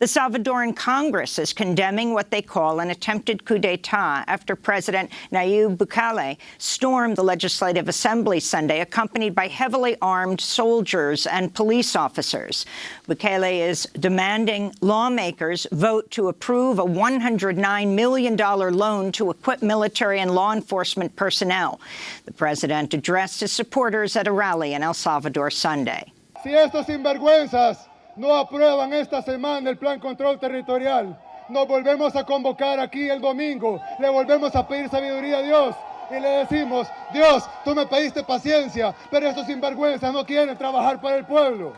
The Salvadoran Congress is condemning what they call an attempted coup d'etat after President Nayib Bukele stormed the Legislative Assembly Sunday, accompanied by heavily armed soldiers and police officers. Bukele is demanding lawmakers vote to approve a $109 million loan to equip military and law enforcement personnel. The president addressed his supporters at a rally in El Salvador Sunday. Si estos sinvergüenzas no aprueban esta semana el plan control territorial, nos volvemos a convocar aquí el domingo, le volvemos a pedir sabiduría a Dios. Y le decimos, Dios, tú me pediste paciencia, pero estos sinvergüenzas no quieren trabajar para el pueblo.